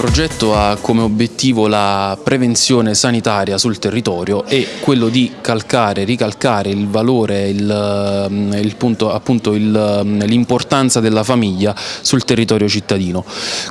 progetto ha come obiettivo la prevenzione sanitaria sul territorio e quello di calcare, ricalcare il valore, il, il punto, appunto l'importanza della famiglia sul territorio cittadino.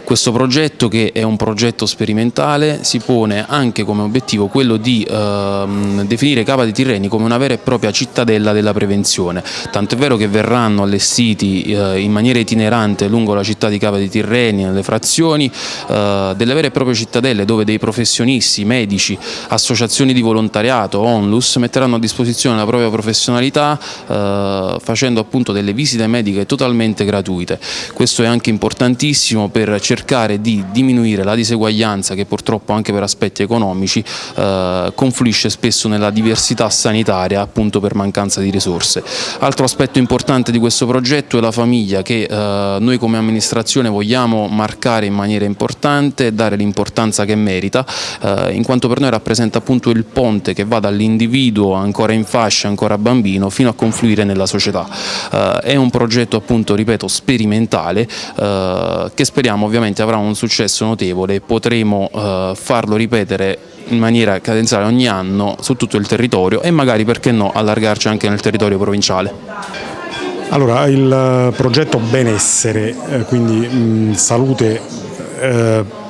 Questo progetto che è un progetto sperimentale si pone anche come obiettivo quello di eh, definire Cava dei Tirreni come una vera e propria cittadella della prevenzione, tanto è vero che verranno allestiti eh, in maniera itinerante lungo la città di Cava dei Tirreni, nelle frazioni, eh, delle vere e proprie cittadelle dove dei professionisti, medici, associazioni di volontariato, onlus metteranno a disposizione la propria professionalità eh, facendo appunto delle visite mediche totalmente gratuite. Questo è anche importantissimo per cercare di diminuire la diseguaglianza che purtroppo anche per aspetti economici eh, confluisce spesso nella diversità sanitaria appunto per mancanza di risorse. Altro aspetto importante di questo progetto è la famiglia che eh, noi come amministrazione vogliamo marcare in maniera importante importante e dare l'importanza che merita, eh, in quanto per noi rappresenta appunto il ponte che va dall'individuo ancora in fascia, ancora bambino, fino a confluire nella società. Eh, è un progetto appunto, ripeto, sperimentale eh, che speriamo ovviamente avrà un successo notevole e potremo eh, farlo ripetere in maniera cadenzale ogni anno su tutto il territorio e magari perché no allargarci anche nel territorio provinciale. Allora, il eh, progetto benessere, eh, quindi mh, salute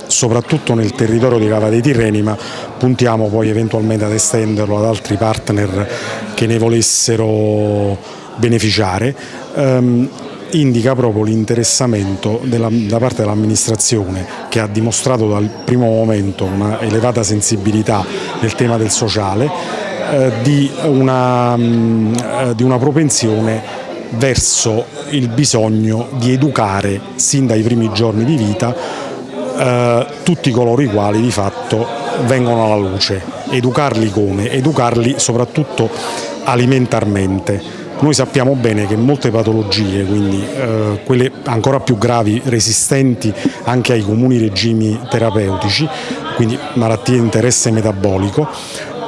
soprattutto nel territorio di Cava dei Tirreni, ma puntiamo poi eventualmente ad estenderlo ad altri partner che ne volessero beneficiare. Um, indica proprio l'interessamento da parte dell'amministrazione che ha dimostrato dal primo momento una elevata sensibilità nel tema del sociale, eh, di, una, mh, eh, di una propensione verso il bisogno di educare sin dai primi giorni di vita eh, tutti coloro i quali di fatto vengono alla luce. Educarli come? Educarli soprattutto alimentarmente. Noi sappiamo bene che molte patologie, quindi eh, quelle ancora più gravi, resistenti anche ai comuni regimi terapeutici, quindi malattie di interesse metabolico,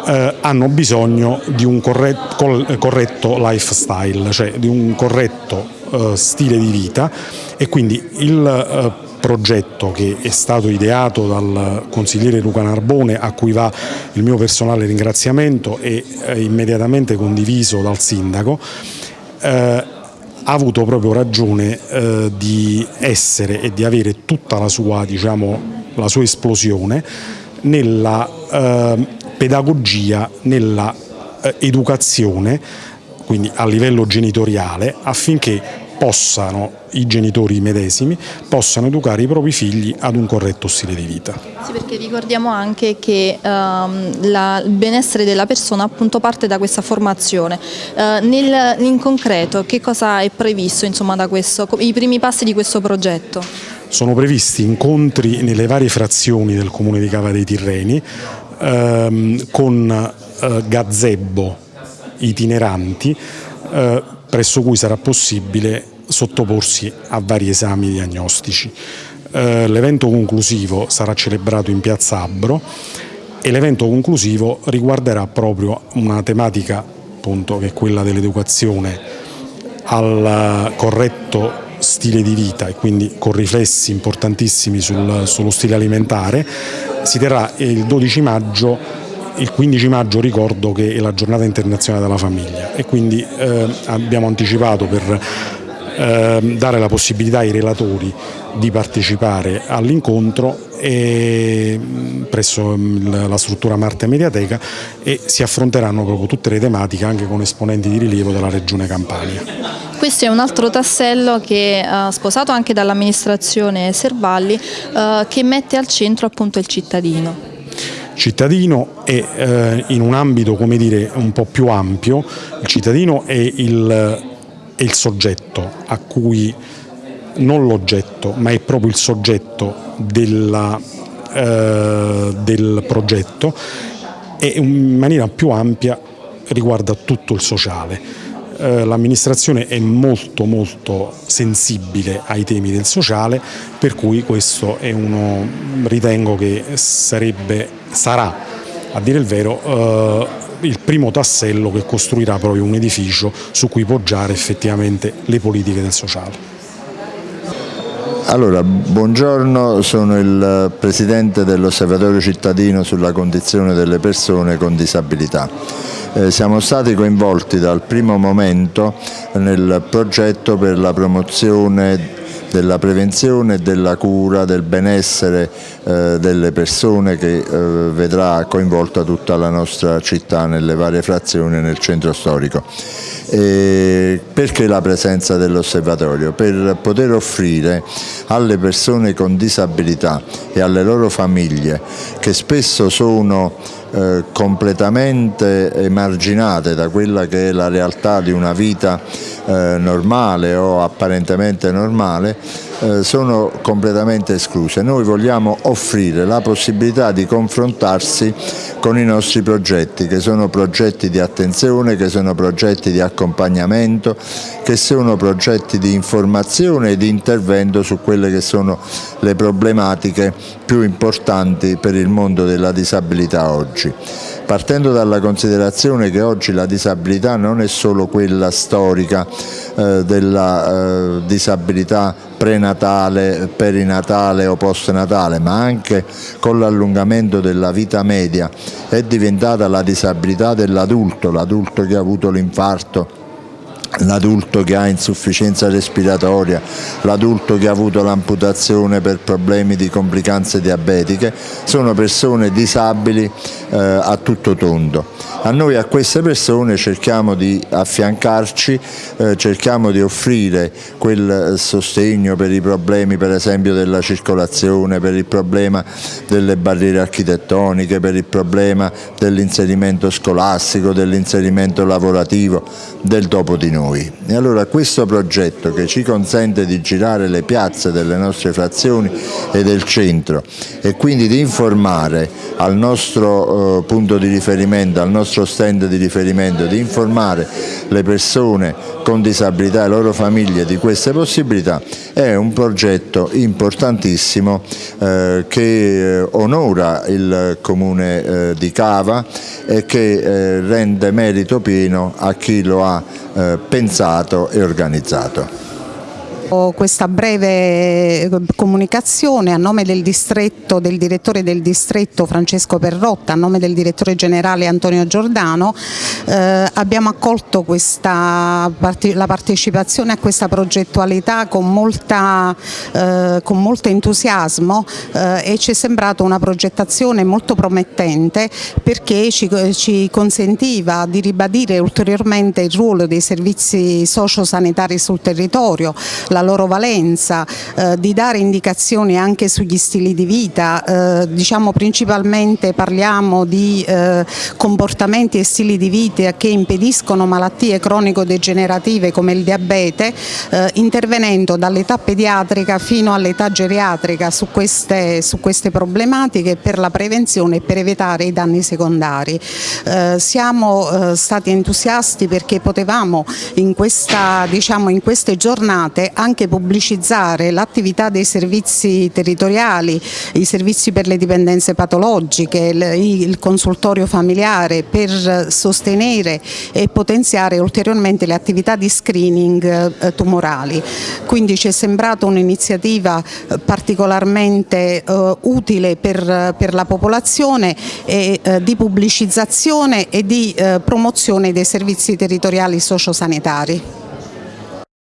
eh, hanno bisogno di un corretto, corretto lifestyle, cioè di un corretto eh, stile di vita e quindi il eh, progetto che è stato ideato dal consigliere Luca Narbone a cui va il mio personale ringraziamento e eh, immediatamente condiviso dal sindaco eh, ha avuto proprio ragione eh, di essere e di avere tutta la sua, diciamo, la sua esplosione nella eh, pedagogia, nella eh, educazione, quindi a livello genitoriale, affinché possano i genitori medesimi possano educare i propri figli ad un corretto stile di vita. Sì, perché ricordiamo anche che um, la, il benessere della persona appunto parte da questa formazione. Uh, nel, in concreto che cosa è previsto insomma, da questo, i primi passi di questo progetto? Sono previsti incontri nelle varie frazioni del comune di Cava dei Tirreni ehm, con eh, gazebo itineranti eh, presso cui sarà possibile sottoporsi a vari esami diagnostici. Eh, l'evento conclusivo sarà celebrato in piazza Abbro e l'evento conclusivo riguarderà proprio una tematica appunto, che è quella dell'educazione al corretto stile di vita e quindi con riflessi importantissimi sul, sullo stile alimentare. Si terrà il 12 maggio il 15 maggio ricordo che è la giornata internazionale della famiglia e quindi eh, abbiamo anticipato per dare la possibilità ai relatori di partecipare all'incontro presso mm, la struttura Marte Mediateca e si affronteranno proprio tutte le tematiche anche con esponenti di rilievo della Regione Campania. Questo è un altro tassello che ha uh, sposato anche dall'amministrazione Servalli uh, che mette al centro appunto il cittadino cittadino e eh, in un ambito come dire, un po' più ampio, il cittadino è il è il soggetto a cui, non l'oggetto, ma è proprio il soggetto della, eh, del progetto e in maniera più ampia riguarda tutto il sociale. Eh, l'amministrazione è molto molto sensibile ai temi del sociale per cui questo è uno ritengo che sarebbe, sarà a dire il vero eh, il primo tassello che costruirà proprio un edificio su cui poggiare effettivamente le politiche del sociale. Allora, buongiorno, sono il Presidente dell'Osservatorio cittadino sulla condizione delle persone con disabilità. Eh, siamo stati coinvolti dal primo momento nel progetto per la promozione della prevenzione della cura del benessere eh, delle persone che eh, vedrà coinvolta tutta la nostra città nelle varie frazioni e nel centro storico. E perché la presenza dell'osservatorio? Per poter offrire alle persone con disabilità e alle loro famiglie che spesso sono eh, completamente emarginate da quella che è la realtà di una vita eh, normale o apparentemente normale eh, sono completamente escluse. Noi vogliamo offrire la possibilità di confrontarsi con i nostri progetti, che sono progetti di attenzione, che sono progetti di accompagnamento, che sono progetti di informazione e di intervento su quelle che sono le problematiche più importanti per il mondo della disabilità oggi partendo dalla considerazione che oggi la disabilità non è solo quella storica eh, della eh, disabilità prenatale, perinatale o postnatale, ma anche con l'allungamento della vita media è diventata la disabilità dell'adulto, l'adulto che ha avuto l'infarto l'adulto che ha insufficienza respiratoria, l'adulto che ha avuto l'amputazione per problemi di complicanze diabetiche, sono persone disabili eh, a tutto tondo. A noi a queste persone cerchiamo di affiancarci, eh, cerchiamo di offrire quel sostegno per i problemi per esempio della circolazione, per il problema delle barriere architettoniche, per il problema dell'inserimento scolastico, dell'inserimento lavorativo, del dopo di noi. E allora questo progetto che ci consente di girare le piazze delle nostre frazioni e del centro e quindi di informare al nostro eh, punto di riferimento, al nostro stand di riferimento, di informare le persone con disabilità e le loro famiglie di queste possibilità è un progetto importantissimo eh, che eh, onora il comune eh, di Cava e che eh, rende merito pieno a chi lo ha eh, pensato e organizzato questa breve eh, comunicazione a nome del distretto, del direttore del distretto Francesco Perrotta, a nome del direttore generale Antonio Giordano, eh, abbiamo accolto questa, la partecipazione a questa progettualità con, molta, eh, con molto entusiasmo eh, e ci è sembrata una progettazione molto promettente perché ci, ci consentiva di ribadire ulteriormente il ruolo dei servizi sociosanitari sul territorio, la la loro valenza, eh, di dare indicazioni anche sugli stili di vita, eh, diciamo principalmente parliamo di eh, comportamenti e stili di vita che impediscono malattie cronico-degenerative come il diabete, eh, intervenendo dall'età pediatrica fino all'età geriatrica su queste, su queste, problematiche per la prevenzione e per evitare i danni secondari. Eh, siamo eh, stati entusiasti perché potevamo in, questa, diciamo, in queste giornate anche anche pubblicizzare l'attività dei servizi territoriali, i servizi per le dipendenze patologiche, il, consultorio familiare per sostenere e potenziare ulteriormente le attività di screening eh, tumorali. Quindi ci è sembrata un'iniziativa eh, particolarmente eh, utile per, la popolazione e di pubblicizzazione e di promozione dei servizi territoriali sociosanitari.